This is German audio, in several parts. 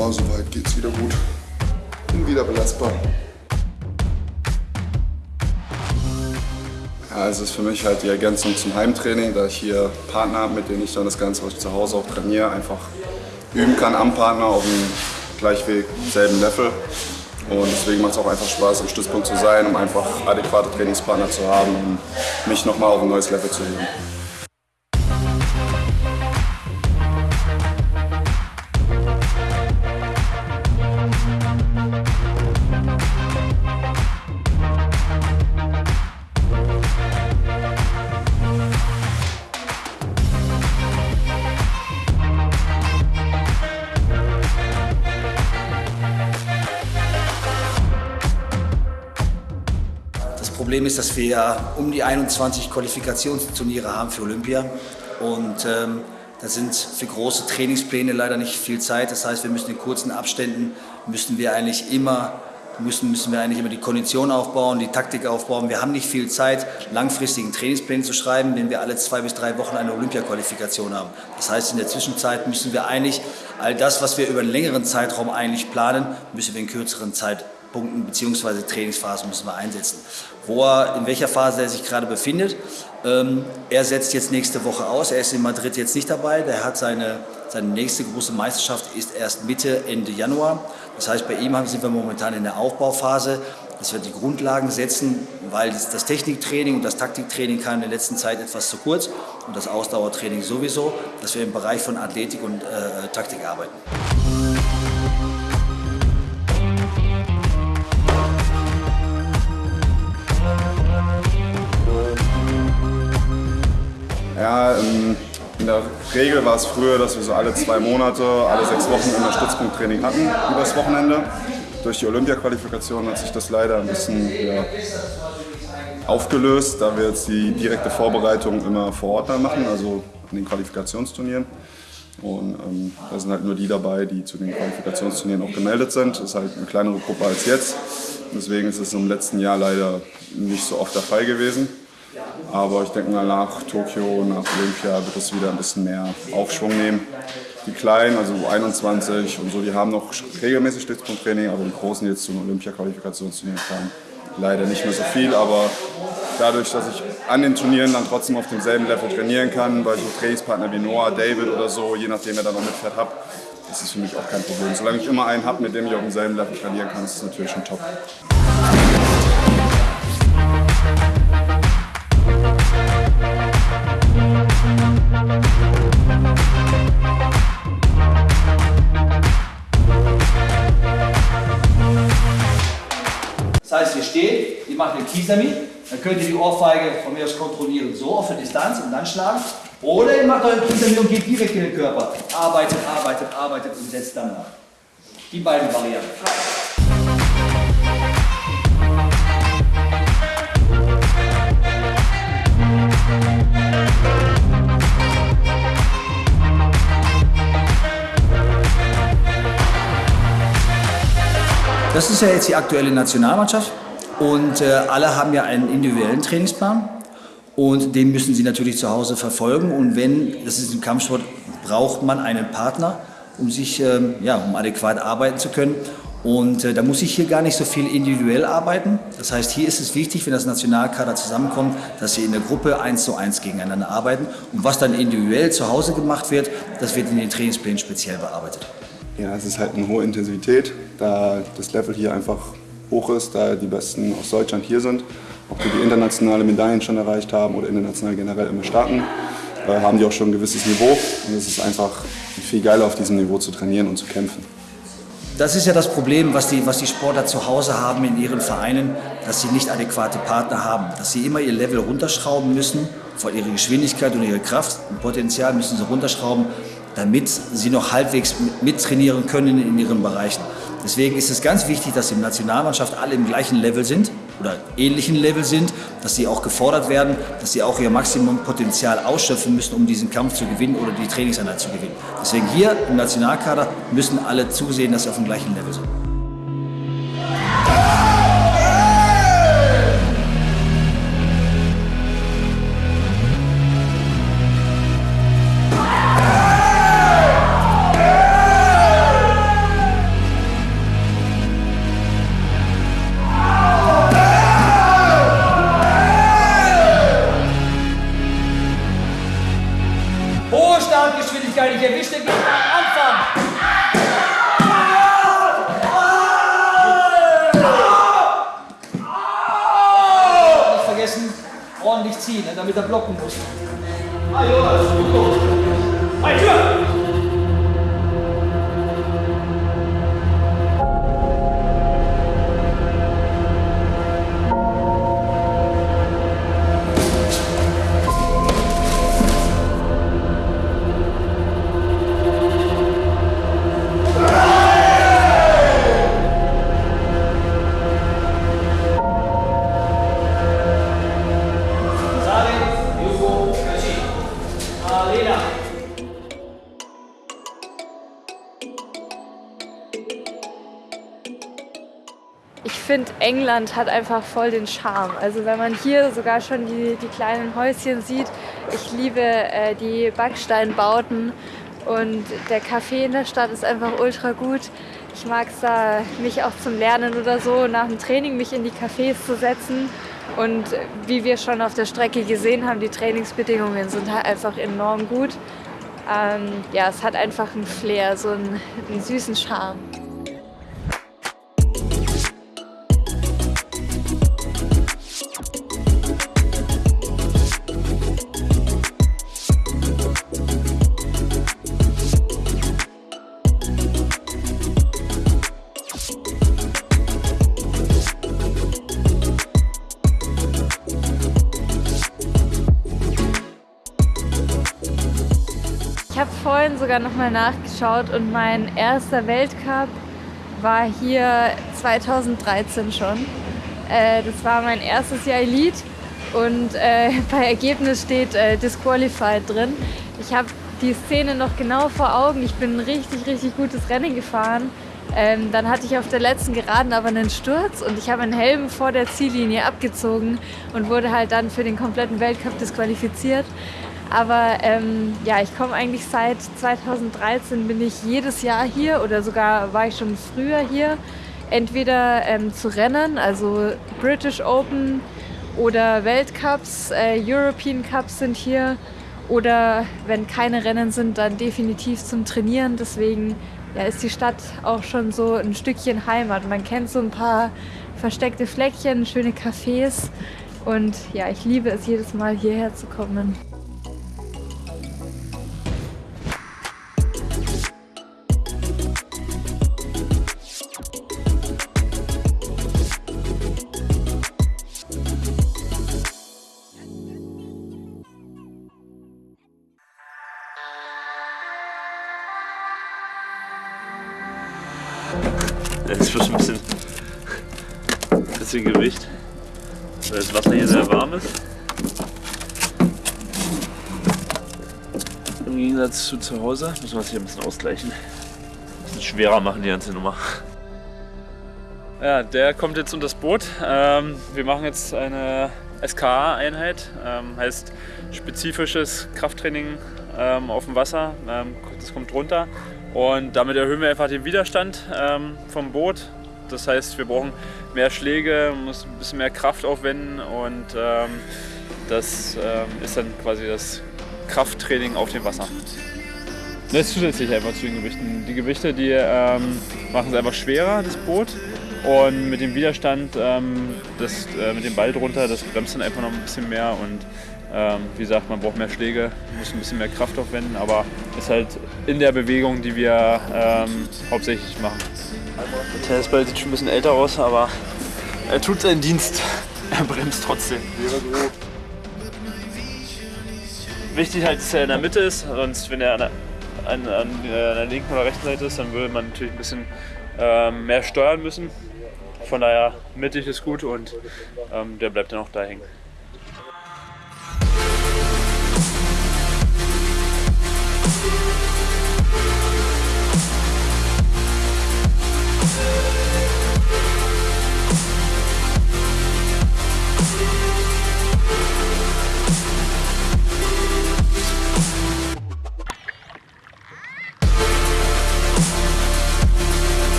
Ja, soweit geht's wieder gut. Bin wieder belastbar. Ja, es ist für mich halt die Ergänzung zum Heimtraining, da ich hier Partner habe, mit denen ich dann das Ganze, was ich zu Hause auch trainiere, einfach üben kann am Partner auf dem gleichweg selben Level. Und deswegen macht es auch einfach Spaß, im Stützpunkt zu sein, um einfach adäquate Trainingspartner zu haben, um mich nochmal auf ein neues Level zu heben. Problem ist, dass wir um die 21 Qualifikationsturniere haben für Olympia und ähm, da sind für große Trainingspläne leider nicht viel Zeit. Das heißt, wir müssen in kurzen Abständen müssen wir eigentlich immer müssen, müssen wir eigentlich immer die Kondition aufbauen, die Taktik aufbauen. Wir haben nicht viel Zeit, langfristigen Trainingspläne zu schreiben, wenn wir alle zwei bis drei Wochen eine Olympia-Qualifikation haben. Das heißt, in der Zwischenzeit müssen wir eigentlich all das, was wir über einen längeren Zeitraum eigentlich planen, müssen wir in kürzeren Zeit Punkten bzw. Trainingsphasen müssen wir einsetzen. Wo er, in welcher Phase er sich gerade befindet. Ähm, er setzt jetzt nächste Woche aus. Er ist in Madrid jetzt nicht dabei. Der hat seine, seine nächste große Meisterschaft ist erst Mitte, Ende Januar. Das heißt, bei ihm sind wir momentan in der Aufbauphase, dass wir die Grundlagen setzen, weil das, Techniktraining und das Taktiktraining kam in der letzten Zeit etwas zu kurz und das Ausdauertraining sowieso, dass wir im Bereich von Athletik und äh, Taktik arbeiten. Der Regel war es früher, dass wir so alle zwei Monate, alle sechs Wochen immer Stützpunkttraining hatten übers Wochenende. Durch die Olympia-Qualifikation hat sich das leider ein bisschen ja, aufgelöst, da wir jetzt die direkte Vorbereitung immer vor Ort dann machen, also in den Qualifikationsturnieren. Und ähm, da sind halt nur die dabei, die zu den Qualifikationsturnieren auch gemeldet sind. Das ist halt eine kleinere Gruppe als jetzt. Deswegen ist es im letzten Jahr leider nicht so oft der Fall gewesen. Aber ich denke mal, nach Tokio, nach Olympia wird es wieder ein bisschen mehr Aufschwung nehmen. Die Kleinen, also 21 und so, die haben noch regelmäßig Stützpunkttraining, aber die Großen, die jetzt zum Olympia-Qualifikationsturnier kamen, leider nicht mehr so viel. Aber dadurch, dass ich an den Turnieren dann trotzdem auf demselben Level trainieren kann, weil ich so Trainingspartner wie Noah, David oder so, je nachdem wer da noch mitfährt, habe, ist es für mich auch kein Problem. Solange ich immer einen habe, mit dem ich auf demselben Level trainieren kann, ist es natürlich schon top. Macht den Kisami, dann könnt ihr die Ohrfeige von mir aus kontrollieren, so auf der Distanz und dann schlagen. Oder ihr macht euren Kisami und geht direkt in den Körper. Arbeitet, arbeitet, arbeitet und setzt dann nach. Die beiden Varianten. Das ist ja jetzt die aktuelle Nationalmannschaft und äh, alle haben ja einen individuellen Trainingsplan und den müssen sie natürlich zu Hause verfolgen und wenn, das ist im Kampfsport, braucht man einen Partner, um sich, ähm, ja, um adäquat arbeiten zu können und äh, da muss ich hier gar nicht so viel individuell arbeiten. Das heißt, hier ist es wichtig, wenn das Nationalkader zusammenkommt, dass sie in der Gruppe eins zu eins gegeneinander arbeiten. Und was dann individuell zu Hause gemacht wird, das wird in den Trainingsplänen speziell bearbeitet. Ja, es ist halt eine hohe Intensität, da das Level hier einfach hoch ist, da die Besten aus Deutschland hier sind. Ob wir die internationale Medaillen schon erreicht haben oder international generell immer starten, äh, haben die auch schon ein gewisses Niveau. Und es ist einfach viel geiler, auf diesem Niveau zu trainieren und zu kämpfen. Das ist ja das Problem, was die, was die Sportler zu Hause haben in ihren Vereinen, dass sie nicht adäquate Partner haben. Dass sie immer ihr Level runterschrauben müssen, von ihrer Geschwindigkeit und ihrer Kraft und Potenzial müssen sie runterschrauben, damit sie noch halbwegs mittrainieren können in ihren Bereichen. Deswegen ist es ganz wichtig, dass die Nationalmannschaft alle im gleichen Level sind oder ähnlichen Level sind, dass sie auch gefordert werden, dass sie auch ihr Maximumpotenzial ausschöpfen müssen, um diesen Kampf zu gewinnen oder die Trainingseinheit zu gewinnen. Deswegen hier im Nationalkader müssen alle zusehen, dass sie auf dem gleichen Level sind. Ziehen, ne, damit er blocken muss. Ah, Jonas, gut. Hey, Tür! England hat einfach voll den Charme. Also wenn man hier sogar schon die, die kleinen Häuschen sieht, ich liebe äh, die Backsteinbauten und der Kaffee in der Stadt ist einfach ultra gut. Ich mag es da, mich auch zum Lernen oder so nach dem Training mich in die Cafés zu setzen. Und wie wir schon auf der Strecke gesehen haben, die Trainingsbedingungen sind halt einfach enorm gut. Ähm, ja, es hat einfach einen Flair, so einen, einen süßen Charme. Sogar nochmal nachgeschaut und mein erster Weltcup war hier 2013 schon. Äh, das war mein erstes Jahr Elite und äh, bei Ergebnis steht äh, Disqualified drin. Ich habe die Szene noch genau vor Augen. Ich bin ein richtig, richtig gutes Rennen gefahren. Ähm, dann hatte ich auf der letzten Geraden aber einen Sturz und ich habe einen Helm vor der Ziellinie abgezogen und wurde halt dann für den kompletten Weltcup disqualifiziert. Aber ähm, ja, ich komme eigentlich seit 2013 bin ich jedes Jahr hier oder sogar war ich schon früher hier. Entweder ähm, zu Rennen, also British Open oder Weltcups, äh, European Cups sind hier. Oder wenn keine Rennen sind, dann definitiv zum Trainieren. Deswegen ja, ist die Stadt auch schon so ein Stückchen Heimat. Man kennt so ein paar versteckte Fleckchen, schöne Cafés. Und ja, ich liebe es jedes Mal hierher zu kommen. Gegensatz zu Hause müssen wir es hier ein bisschen ausgleichen. Ein bisschen schwerer machen die ganze Nummer. Ja, der kommt jetzt unter das Boot. Ähm, wir machen jetzt eine SKA-Einheit, ähm, heißt spezifisches Krafttraining ähm, auf dem Wasser. das kommt runter und damit erhöhen wir einfach den Widerstand ähm, vom Boot. Das heißt, wir brauchen mehr Schläge, muss ein bisschen mehr Kraft aufwenden und ähm, das ähm, ist dann quasi das Krafttraining auf dem Wasser. Das ist zusätzlich einfach zu den Gewichten. Die Gewichte, die ähm, machen es einfach schwerer, das Boot. Und mit dem Widerstand, ähm, das, äh, mit dem Ball drunter, das bremst dann einfach noch ein bisschen mehr und ähm, wie gesagt, man braucht mehr Schläge, muss ein bisschen mehr Kraft aufwenden, aber ist halt in der Bewegung, die wir ähm, hauptsächlich machen. Der Tennisball sieht schon ein bisschen älter aus, aber er tut seinen Dienst. Er bremst trotzdem. Wichtig halt, dass er in der Mitte ist, sonst wenn er an der, an, an der linken oder rechten Seite ist, dann würde man natürlich ein bisschen ähm, mehr steuern müssen. Von daher mittig ist gut und ähm, der bleibt dann auch da hängen.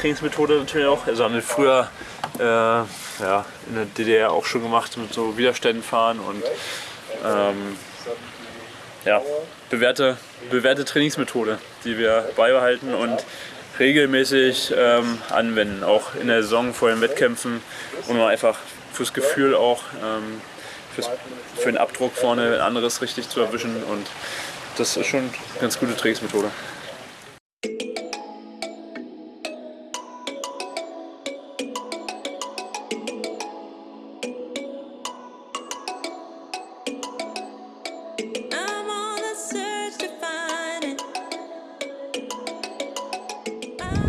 Trainingsmethode natürlich auch. Also haben wir früher äh, ja, in der DDR auch schon gemacht mit so Widerständen fahren und ähm, ja, bewährte, bewährte Trainingsmethode, die wir beibehalten und regelmäßig ähm, anwenden, auch in der Saison vor den Wettkämpfen und einfach fürs Gefühl auch, ähm, fürs, für den Abdruck vorne ein anderes richtig zu erwischen und das ist schon eine ganz gute Trainingsmethode.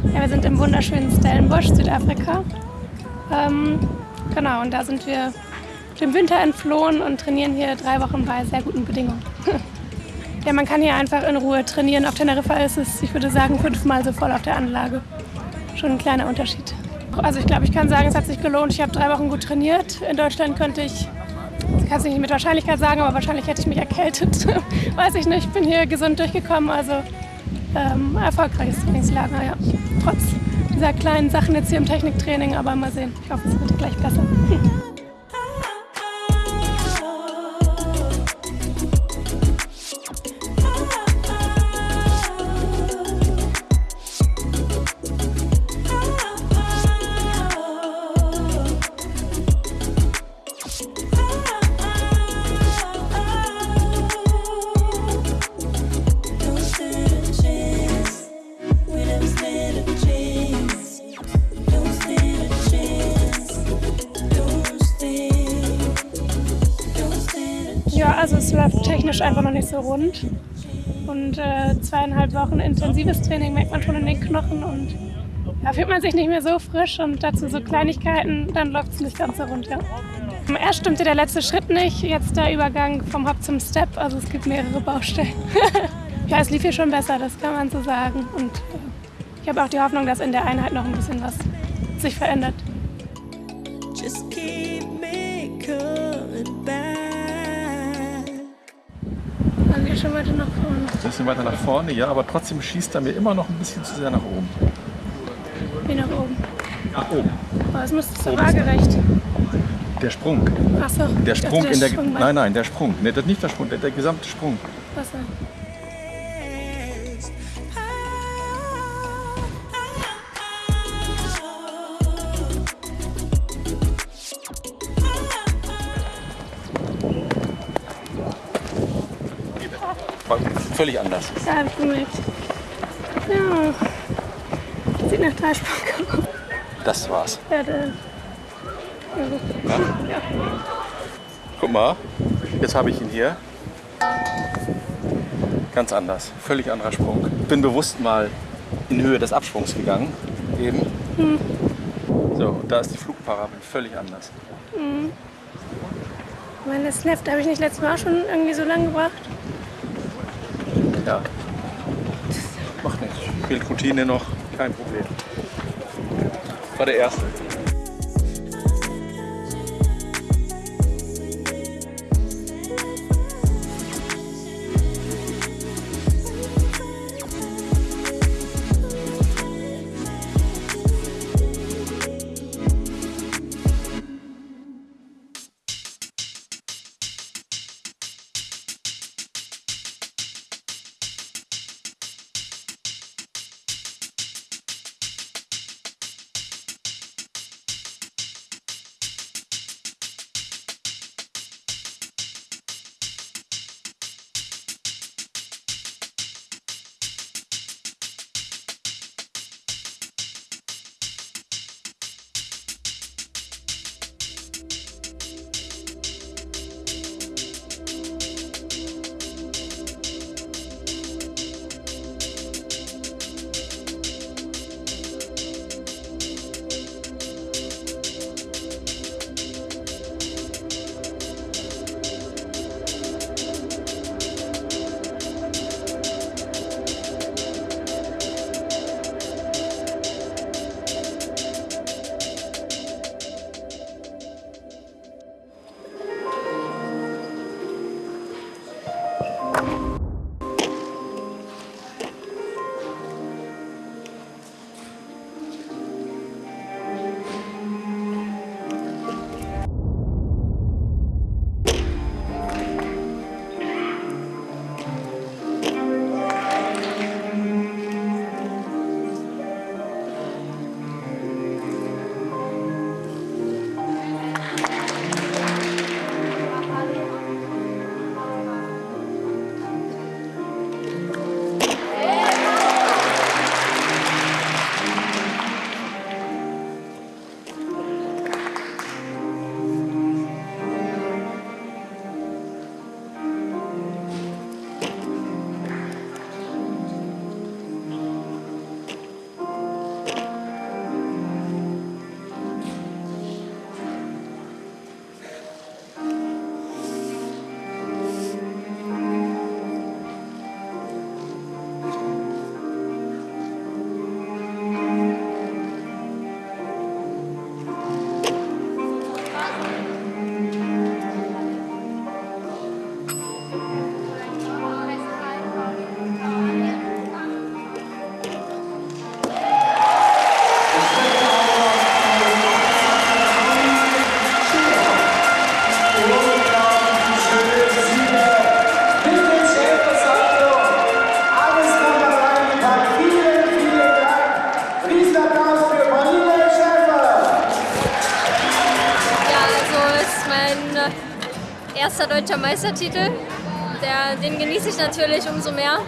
Ja, wir sind im wunderschönen Stellenbosch, Südafrika. Ähm, genau, und da sind wir dem Winter entflohen und trainieren hier drei Wochen bei sehr guten Bedingungen. ja, man kann hier einfach in Ruhe trainieren. Auf Teneriffa ist es, ich würde sagen, fünfmal so voll auf der Anlage. Schon ein kleiner Unterschied. Also ich glaube, ich kann sagen, es hat sich gelohnt. Ich habe drei Wochen gut trainiert. In Deutschland könnte ich, das kann ich nicht mit Wahrscheinlichkeit sagen, aber wahrscheinlich hätte ich mich erkältet. Weiß ich nicht. Ich bin hier gesund durchgekommen. Also ähm, erfolgreiches Trainingslager, ja. Trotz dieser kleinen Sachen jetzt hier im Techniktraining, aber mal sehen. Ich hoffe, es wird gleich besser. Also es läuft technisch einfach noch nicht so rund. Und äh, zweieinhalb Wochen intensives Training merkt man schon in den Knochen und da fühlt man sich nicht mehr so frisch und dazu so Kleinigkeiten, dann läuft es nicht ganz so rund, ja. Erst stimmte der letzte Schritt nicht, jetzt der Übergang vom Hop zum Step, also es gibt mehrere Baustellen. ja, es lief hier schon besser, das kann man so sagen. Und äh, ich habe auch die Hoffnung, dass in der Einheit noch ein bisschen was sich verändert. Just keep Geht schon weiter nach vorne. Ein bisschen weiter nach vorne, ja, aber trotzdem schießt er mir immer noch ein bisschen zu sehr nach oben. Wie nach oben. Nach oben. Aber es müsste so waagerecht. Der Sprung. Achso. Der Sprung in der. Sprung Nein, nein, der Sprung. Nee, das nicht der Sprung, der, der gesamte Sprung. War völlig anders. Ja, hab ich gemerkt. Ja. Sieht nach Dreisprung aus. Das war's. Ja, der. Ja. Guck mal, jetzt habe ich ihn hier. Ganz anders. Völlig anderer Sprung. Bin bewusst mal in Höhe des Absprungs gegangen. Eben. So, und da ist die Flugparabel völlig anders. Meine Left habe ich nicht letztes Mal auch schon irgendwie so lang gebracht. Ja. Macht nichts. Fehlt Routine noch, kein Problem. War der erste. Deutscher Meistertitel. Der, den genieße ich natürlich umso mehr.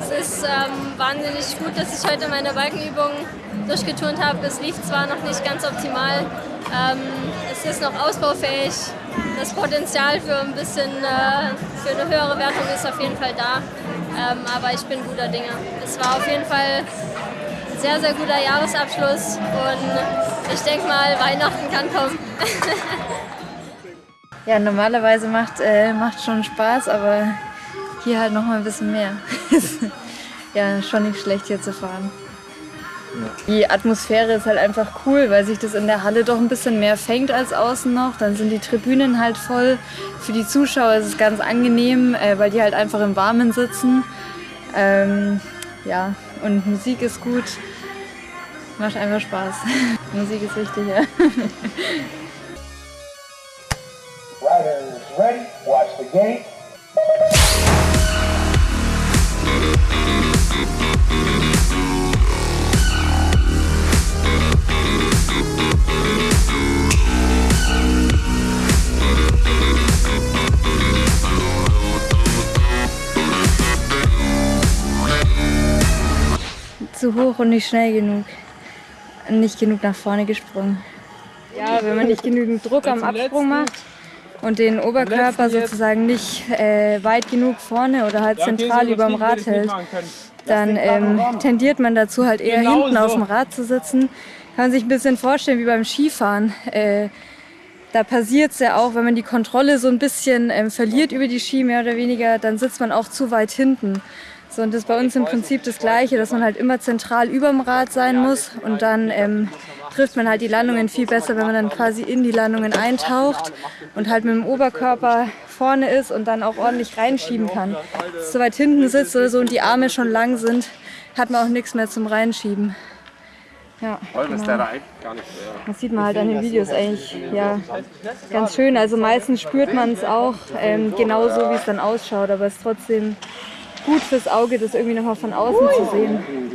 Es ist ähm, wahnsinnig gut, dass ich heute meine Balkenübung durchgeturnt habe. Es lief zwar noch nicht ganz optimal, ähm, es ist noch ausbaufähig. Das Potenzial für ein bisschen äh, für eine höhere Wertung ist auf jeden Fall da. Ähm, aber ich bin guter Dinge. Es war auf jeden Fall ein sehr, sehr guter Jahresabschluss und ich denke mal, Weihnachten kann kommen. Ja, normalerweise macht äh, macht schon Spaß, aber hier halt noch mal ein bisschen mehr. ja, schon nicht schlecht hier zu fahren. Die Atmosphäre ist halt einfach cool, weil sich das in der Halle doch ein bisschen mehr fängt als außen noch. Dann sind die Tribünen halt voll. Für die Zuschauer ist es ganz angenehm, äh, weil die halt einfach im Warmen sitzen. Ähm, ja, und Musik ist gut. Macht einfach Spaß. Musik ist wichtig, ja. gate. zu hoch und nicht schnell genug. Nicht genug nach vorne gesprungen. Ja, wenn man nicht genügend Druck am Absprung macht und den Oberkörper sozusagen nicht äh, weit genug vorne oder halt zentral über dem Rad hält, dann ähm, tendiert man dazu halt eher hinten auf dem Rad zu sitzen. Kann man sich ein bisschen vorstellen wie beim Skifahren. Äh, da passiert es ja auch, wenn man die Kontrolle so ein bisschen ähm, verliert über die Ski, mehr oder weniger, dann sitzt man auch zu weit hinten. So, und das ist bei uns im Prinzip das Gleiche, dass man halt immer zentral über dem Rad sein muss und dann ähm, trifft man halt die Landungen viel besser, wenn man dann quasi in die Landungen eintaucht und halt mit dem Oberkörper vorne ist und dann auch ordentlich reinschieben kann. Wenn so weit hinten sitzt oder so und die Arme schon lang sind, hat man auch nichts mehr zum Reinschieben. Ja, genau. Das sieht man halt an den Videos eigentlich ja, ganz schön. Also meistens spürt man es auch ähm, genauso, wie es dann ausschaut, aber es ist trotzdem gut fürs Auge, das irgendwie nochmal von außen zu sehen.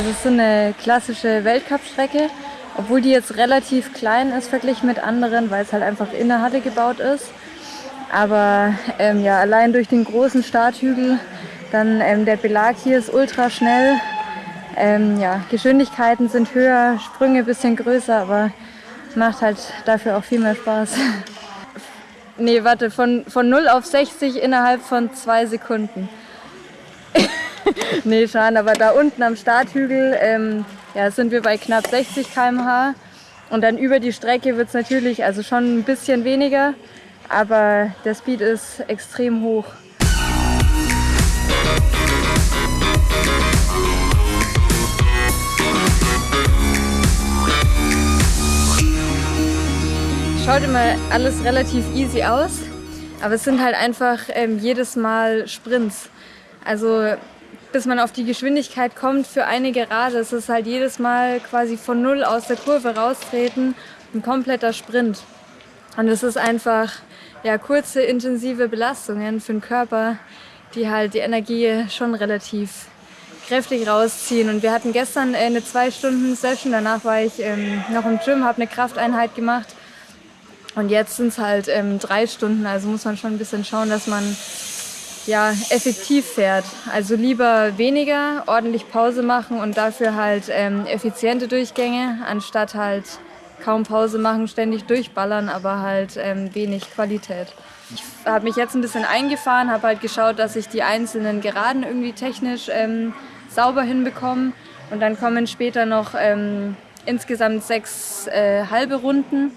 Also es ist so eine klassische Weltcup-Strecke, obwohl die jetzt relativ klein ist verglichen mit anderen, weil es halt einfach in der Halle gebaut ist. Aber ähm, ja, allein durch den großen Starthügel, dann ähm, der Belag hier ist ultra schnell. Ähm, ja, Geschwindigkeiten sind höher, Sprünge ein bisschen größer, aber macht halt dafür auch viel mehr Spaß. nee, warte, von, von 0 auf 60 innerhalb von zwei Sekunden. nee, schade, aber da unten am Starthügel ähm, ja, sind wir bei knapp 60 km/h. Und dann über die Strecke wird es natürlich also schon ein bisschen weniger, aber der Speed ist extrem hoch. Schaut immer alles relativ easy aus, aber es sind halt einfach ähm, jedes Mal Sprints. Also bis man auf die Geschwindigkeit kommt für eine Gerade, ist es halt jedes Mal quasi von null aus der Kurve raustreten, ein kompletter Sprint. Und es ist einfach ja, kurze, intensive Belastungen für den Körper, die halt die Energie schon relativ kräftig rausziehen. Und wir hatten gestern äh, eine zwei Stunden Session, danach war ich ähm, noch im Gym, habe eine Krafteinheit gemacht. Und jetzt sind es halt ähm, drei Stunden, also muss man schon ein bisschen schauen, dass man ja, effektiv fährt. Also lieber weniger, ordentlich Pause machen und dafür halt ähm, effiziente Durchgänge, anstatt halt kaum Pause machen, ständig durchballern, aber halt ähm, wenig Qualität. Ich habe mich jetzt ein bisschen eingefahren, habe halt geschaut, dass ich die einzelnen Geraden irgendwie technisch ähm, sauber hinbekomme. Und dann kommen später noch ähm, insgesamt sechs äh, halbe Runden.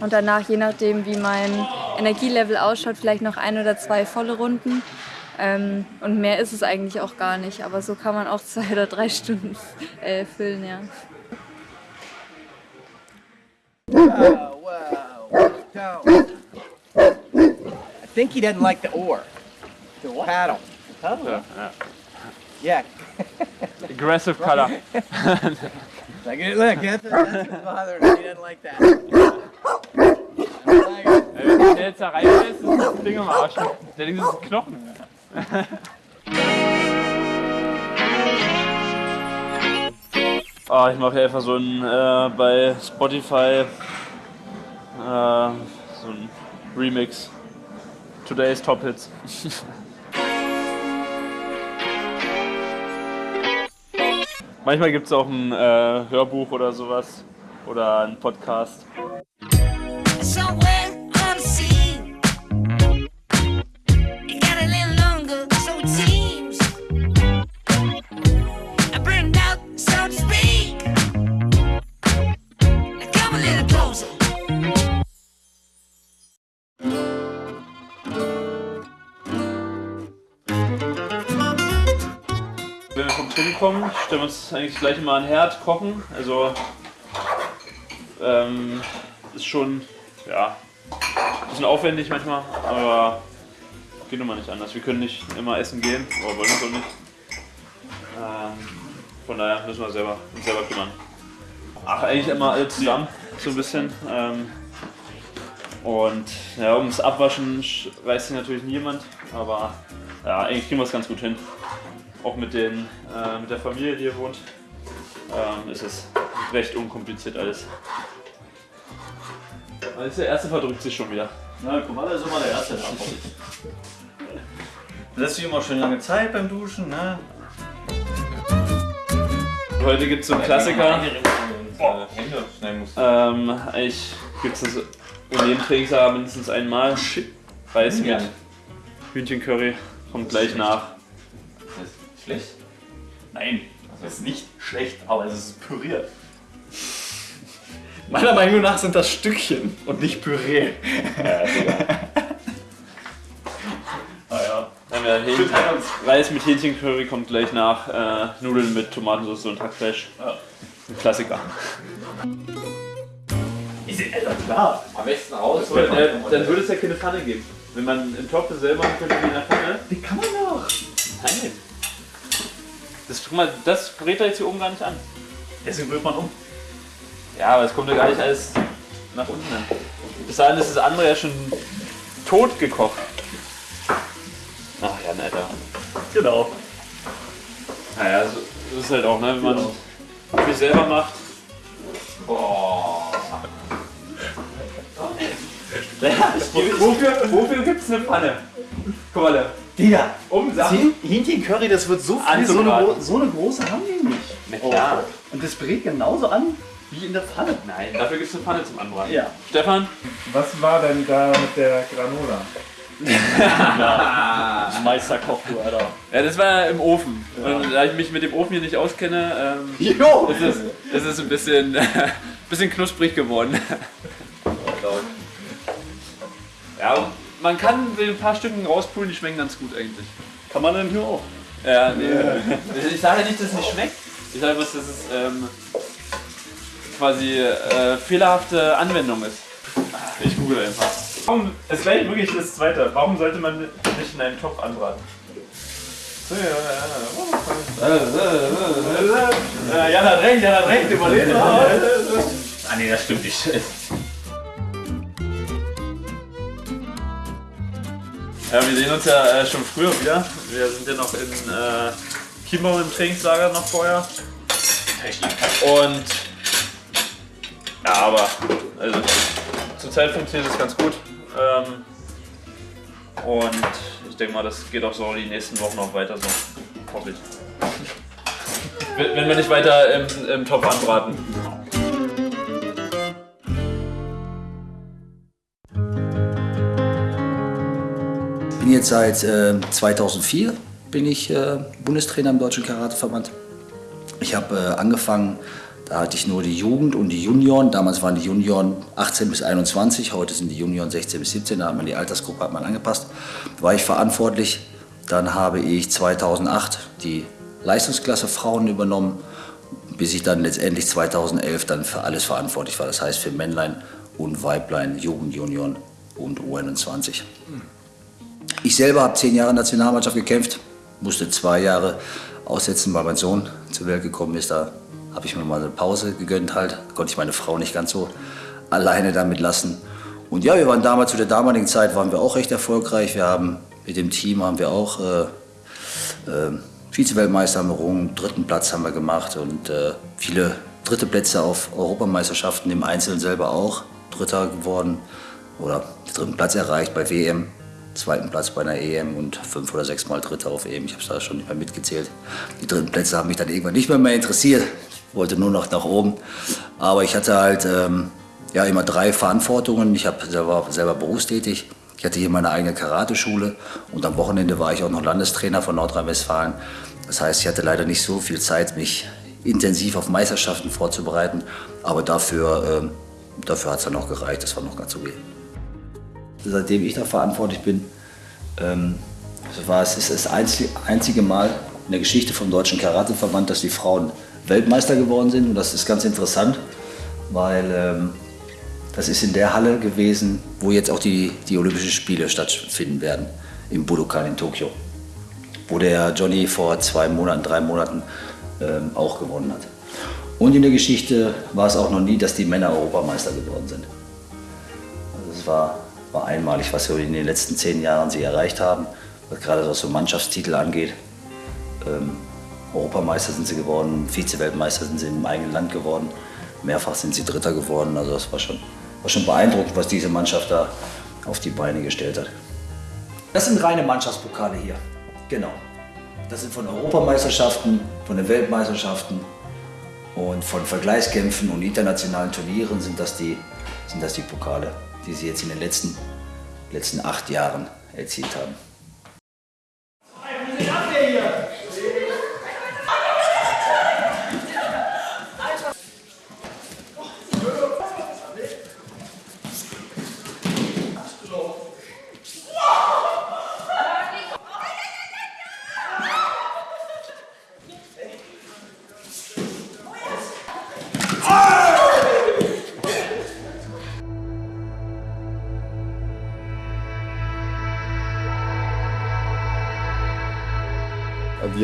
Und danach, je nachdem, wie mein Energielevel ausschaut, vielleicht noch ein oder zwei volle Runden. Ähm, und mehr ist es eigentlich auch gar nicht. Aber so kann man auch zwei oder drei Stunden äh, füllen, ja. I think he doesn't like the oar, the paddle. Yeah. Aggressive color. Look, look, that's, that's bothering him. He doesn't like that. jetzt da reinfällt, ist das Ding am Arsch. Der Ding ist ein Knochen. Ah, ich mache hier einfach so ein äh, bei Spotify äh, so ein Remix. Today's Top Hits. Manchmal gibt es auch ein äh, Hörbuch oder sowas oder ein Podcast. Stellen wir uns eigentlich gleich an den Herd, kochen. Also ähm, ist schon ja, ein bisschen aufwendig manchmal, aber geht nun mal nicht anders. Wir können nicht immer essen gehen, aber wollen uns auch nicht. Ähm, von daher müssen wir selber, uns selber kümmern. Ach, eigentlich immer alle zusammen, so ein bisschen. Ähm, und ja, ums Abwaschen sch- reißt sich natürlich niemand, aber ja, eigentlich kriegen wir es ganz gut hin. Auch mit, den, äh, mit der Familie, die hier wohnt, ähm, ist es recht unkompliziert alles. Also der erste verdrückt sich schon wieder. Na, guck mal, da ist immer der Erste da. Lässt sich immer schön lange Zeit beim Duschen, ne? Heute gibt es so einen Klassiker. Ähm, eigentlich gibt es das in jedem Trainingslager mindestens einmal. Reis mit. Hühnchencurry kommt gleich nach. Schlecht? Nein, das ist nicht schlecht, aber es ist püriert. Meiner Meinung nach sind das Stückchen und nicht Püree. ah ja. Dann haben wir Hähnchen, Reis mit Hähnchencurry kommt gleich nach. Äh, Nudeln mit Tomatensauce und Hackfleisch. Ein Klassiker. Ist ja klar. Am besten raus. Oder, äh, dann würde es ja keine Pfanne geben. Wenn man einen Topf selber könnte wie in der Pfanne. Die kann man doch. Nein. Das, guck mal, das brät er jetzt hier oben gar nicht an. Deswegen rührt man um. Ja, aber es kommt ja gar nicht alles nach unten hin. Bis dahin ist das andere ja schon tot gekocht. Ach ja, netter. Genau. Naja, so, so ist es halt auch, ne? wenn man viel selber macht. Boah. Wofür wofür gibt es eine Pfanne? Guck mal, da. Digga, um Sachen. Hähn- Hähnchencurry, das wird so viel. So eine, so eine große haben die nicht. Na klar. Und das brät genauso an wie in der Pfanne. Nein, dafür gibt es eine Pfanne zum Anbraten. Ja. Stefan? Was war denn da mit der Granola? Meisterkoch, du Alter. Ja, das war im Ofen. Und da ich mich mit dem Ofen hier nicht auskenne, ähm, Jo! ist, es, ist es ein bisschen, bisschen knusprig geworden. Ja, und man kann ein paar Stücken rauspulen, die schmecken ganz gut eigentlich. Kann man denn hier auch? Ja, nee. Ich sage ja nicht, dass es nicht schmeckt. Ich sage bloß, dass es ähm, quasi äh, fehlerhafte Anwendung ist. Ich google einfach. Warum, es wäre wirklich das zweite. Warum sollte man nicht in einem Topf anbraten? Ja, Jan hat recht, Jan hat recht, überleben wir. Ah nee, das stimmt nicht. Ja, wir sehen uns ja äh, schon früher wieder. Wir sind ja noch in äh, Chiembaum im Trainingslager noch vorher. Und ja, aber also, zurzeit funktioniert es ganz gut. Ähm, und ich denke mal, das geht auch so die nächsten Wochen noch weiter so. Hoffe ich. wenn, wenn wir nicht weiter im, im Topf anbraten. Bin jetzt seit äh, 2004 bin ich äh, Bundestrainer im Deutschen Karateverband. Ich habe äh, angefangen, da hatte ich nur die Jugend und die Junioren. Damals waren die Junioren 18 bis 21, heute sind die Junioren 16 bis 17. Da hat man die Altersgruppe hat man angepasst. Da war ich verantwortlich. Dann habe ich 2008 die Leistungsklasse Frauen übernommen, bis ich dann letztendlich 2011 dann für alles verantwortlich war. Das heißt für Männlein und Weiblein, Jugend, Junioren und U21. Ich selber habe zehn Jahre Nationalmannschaft gekämpft, musste zwei Jahre aussetzen, weil mein Sohn zur Welt gekommen ist. Da habe ich mir mal eine Pause gegönnt halt, konnte ich meine Frau nicht ganz so alleine damit lassen. Und ja, wir waren damals, zu der damaligen Zeit waren wir auch recht erfolgreich. Wir haben mit dem Team haben wir auch äh, äh, Vize-Weltmeister errungen, dritten Platz haben wir gemacht und äh, viele dritte Plätze auf Europameisterschaften im Einzelnen selber auch. Dritter geworden oder dritten Platz erreicht bei WM, zweiten Platz bei einer EM und fünf oder sechs Mal Dritter auf EM. Ich habe es da schon nicht mehr mitgezählt. Die dritten Plätze haben mich dann irgendwann nicht mehr, mehr interessiert. Ich wollte nur noch nach oben. Aber ich hatte halt ähm, ja, immer drei Verantwortungen. Ich hab, war selber berufstätig. Ich hatte hier meine eigene Karateschule und am Wochenende war ich auch noch Landestrainer von Nordrhein-Westfalen. Das heißt, ich hatte leider nicht so viel Zeit, mich intensiv auf Meisterschaften vorzubereiten, aber dafür, ähm, dafür hat es dann noch gereicht, das war noch ganz okay. Seitdem ich da verantwortlich bin, ähm, das war es ist das einzige Mal in der Geschichte vom Deutschen Karateverband, dass die Frauen Weltmeister geworden sind und das ist ganz interessant, weil ähm, das ist in der Halle gewesen, wo jetzt auch die, die Olympischen Spiele stattfinden werden, im Budokan in Tokio, wo der Johnny vor zwei Monaten, drei Monaten ähm, auch gewonnen hat. Und in der Geschichte war es auch noch nie, dass die Männer Europameister geworden sind. Also es war, war einmalig, was wir in den letzten zehn Jahren sie erreicht haben, gerade was so Mannschaftstitel angeht. Ähm, Europameister sind sie geworden, Vize-Weltmeister sind sie im eigenen Land geworden, mehrfach sind sie Dritter geworden. Also das war schon, war schon beeindruckend, was diese Mannschaft da auf die Beine gestellt hat. Das sind reine Mannschaftspokale hier, genau. Das sind von Europameisterschaften, von den Weltmeisterschaften und von Vergleichskämpfen und internationalen Turnieren sind das die, sind das die Pokale, die sie jetzt in den letzten, letzten acht Jahren erzielt haben.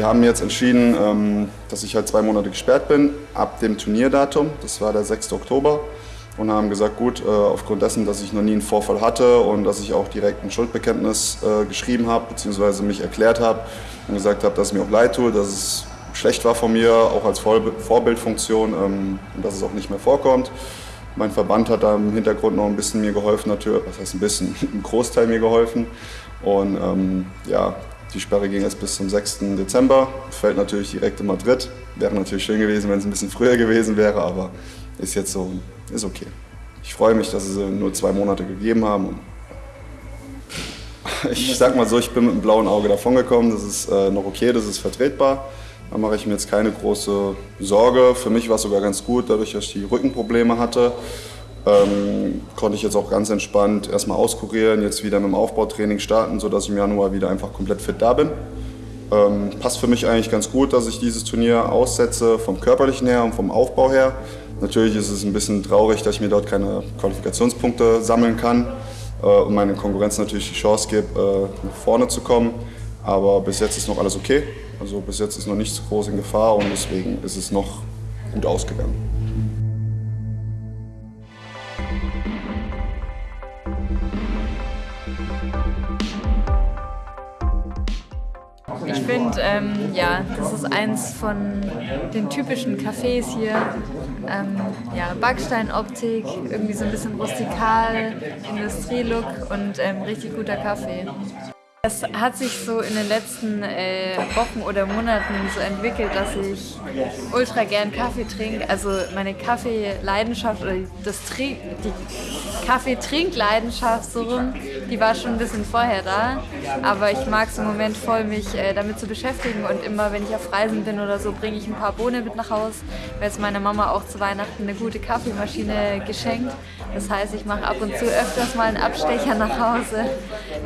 Haben jetzt entschieden, ähm, dass ich halt zwei Monate gesperrt bin, ab dem Turnierdatum, das war der 6. Oktober. Und haben gesagt, gut, äh, aufgrund dessen, dass ich noch nie einen Vorfall hatte und dass ich auch direkt ein Schuldbekenntnis äh, geschrieben habe, beziehungsweise mich erklärt habe und gesagt habe, dass es mir auch leid tut, dass es schlecht war von mir, auch als Vorbildfunktion ähm, und dass es auch nicht mehr vorkommt. Mein Verband hat da im Hintergrund noch ein bisschen mir geholfen, natürlich, was heißt ein bisschen, ein Großteil mir geholfen. Und ähm, ja, die Sperre ging jetzt bis zum 6. Dezember, fällt natürlich direkt in Madrid. Wäre natürlich schön gewesen, wenn es ein bisschen früher gewesen wäre, aber ist jetzt so, ist okay. Ich freue mich, dass sie nur zwei Monate gegeben haben. Ich sag mal so, ich bin mit einem blauen Auge davongekommen, das ist äh, noch okay, das ist vertretbar. Da mache ich mir jetzt keine große Sorge. Für mich war es sogar ganz gut, dadurch, dass ich die Rückenprobleme hatte. Ähm, konnte ich jetzt auch ganz entspannt erstmal auskurieren, jetzt wieder mit dem Aufbautraining starten, sodass ich im Januar wieder einfach komplett fit da bin. Ähm, passt für mich eigentlich ganz gut, dass ich dieses Turnier aussetze, vom körperlichen her und vom Aufbau her. Natürlich ist es ein bisschen traurig, dass ich mir dort keine Qualifikationspunkte sammeln kann äh, und meine Konkurrenz natürlich die Chance gibt, äh, nach vorne zu kommen. Aber bis jetzt ist noch alles okay. Also bis jetzt ist noch nichts groß in Gefahr und deswegen ist es noch gut ausgegangen. Finde, ähm, ja, das ist eins von den typischen Cafés hier. Ähm, ja, Backsteinoptik, irgendwie so ein bisschen rustikal, Industrielook und ähm, richtig guter Kaffee. Es hat sich so in den letzten äh, Wochen oder Monaten so entwickelt, dass ich ultra gern Kaffee trinke. Also meine Kaffeeleidenschaft oder das Trink, die Kaffeetrinkleidenschaft so rum, die war schon ein bisschen vorher da. Aber ich mag es im Moment voll, mich äh, damit zu beschäftigen. Und immer, wenn ich auf Reisen bin oder so, bringe ich ein paar Bohnen mit nach Hause. Mir hat meine Mama auch zu Weihnachten eine gute Kaffeemaschine geschenkt. Das heißt, ich mache ab und zu öfters mal einen Abstecher nach Hause.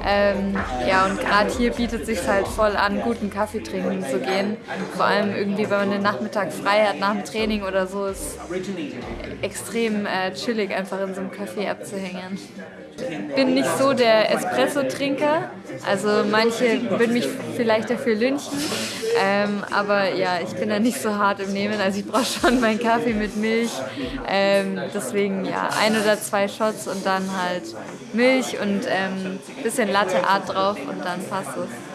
Ähm, ja, und gerade hier bietet es sich halt voll an, guten Kaffee trinken zu gehen. Vor allem irgendwie, wenn man den Nachmittag frei hat nach dem Training oder so, ist extrem äh, chillig, einfach in so einem Café abzuhängen. Bin nicht so der Espresso-Trinker. Also manche würden mich vielleicht dafür lynchen. Ähm, aber ja, ich bin da nicht so hart im Nehmen. Also ich brauche schon meinen Kaffee mit Milch. Ähm, deswegen ja, ein oder zwei Shots und dann halt Milch und ein ähm, bisschen Latte Art drauf und dann passt es.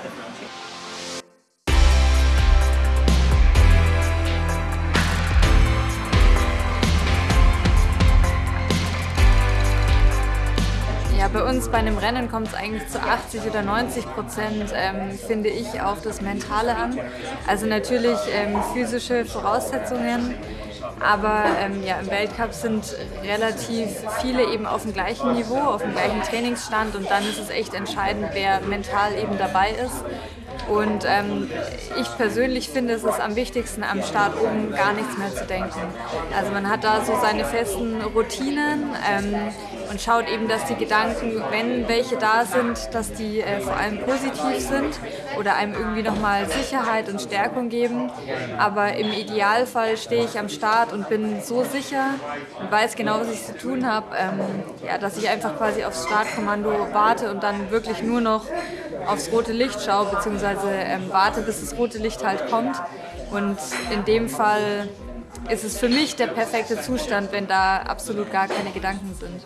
Bei uns bei einem Rennen kommt es eigentlich zu 80 oder 90 Prozent, ähm, finde ich, auf das Mentale an. Also natürlich ähm, physische Voraussetzungen, aber ähm, ja, im Weltcup sind relativ viele eben auf dem gleichen Niveau, auf dem gleichen Trainingsstand und dann ist es echt entscheidend, wer mental eben dabei ist. Und ähm, ich persönlich finde, es ist am wichtigsten, am Start oben gar nichts mehr zu denken. Also man hat da so seine festen Routinen ähm, und schaut eben, dass die Gedanken, wenn welche da sind, dass die äh, vor allem positiv sind oder einem irgendwie nochmal Sicherheit und Stärkung geben. Aber im Idealfall stehe ich am Start und bin so sicher und weiß genau, was ich zu tun habe, ähm, ja, dass ich einfach quasi aufs Startkommando warte und dann wirklich nur noch aufs rote Licht schaue, beziehungsweise ähm, warte, bis das rote Licht halt kommt. Und in dem Fall ist es für mich der perfekte Zustand, wenn da absolut gar keine Gedanken sind.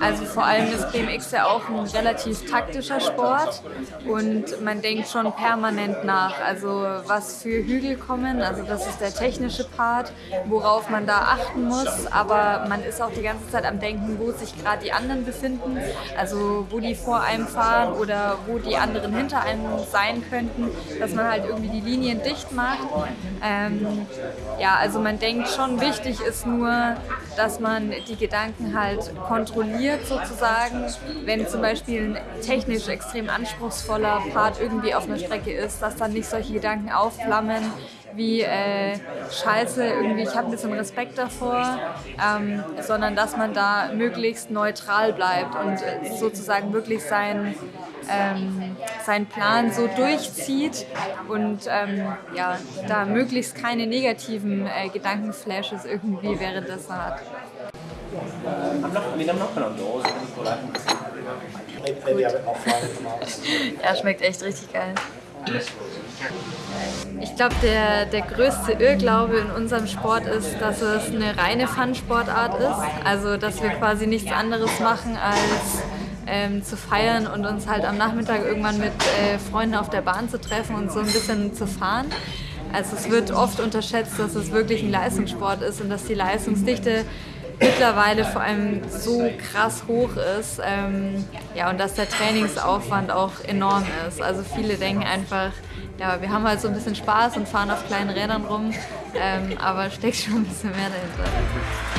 Also vor allem ist BMX ja auch ein relativ taktischer Sport und man denkt schon permanent nach. Also was für Hügel kommen, also das ist der technische Part, worauf man da achten muss, aber man ist auch die ganze Zeit am Denken, wo sich gerade die anderen befinden, also wo die vor einem fahren oder wo die anderen hinter einem sein könnten, dass man halt irgendwie die Linien dicht macht. Ähm, ja, also man denkt schon, wichtig ist nur, dass man die Gedanken halt kontrolliert sozusagen. Wenn zum Beispiel ein technisch extrem anspruchsvoller Part irgendwie auf einer Strecke ist, dass dann nicht solche Gedanken aufflammen, wie äh, Scheiße, irgendwie ich habe ein bisschen Respekt davor, ähm, sondern dass man da möglichst neutral bleibt und sozusagen wirklich sein, ähm, seinen Plan so durchzieht und ähm, ja, da möglichst keine negativen äh, Gedankenflashes irgendwie währenddessen hat. Doors. Ja, schmeckt echt richtig geil. Ich glaube, der, der größte Irrglaube in unserem Sport ist, dass es eine reine Fun-Sportart ist. Also, dass wir quasi nichts anderes machen, als ähm, zu feiern und uns halt am Nachmittag irgendwann mit äh, Freunden auf der Bahn zu treffen und so ein bisschen zu fahren. Also es wird oft unterschätzt, dass es wirklich ein Leistungssport ist und dass die Leistungsdichte mittlerweile vor allem so krass hoch ist ähm, ja, und dass der Trainingsaufwand auch enorm ist. Also viele denken einfach, ja, wir haben halt so ein bisschen Spaß und fahren auf kleinen Rädern rum, ähm, aber steckt schon ein bisschen mehr dahinter.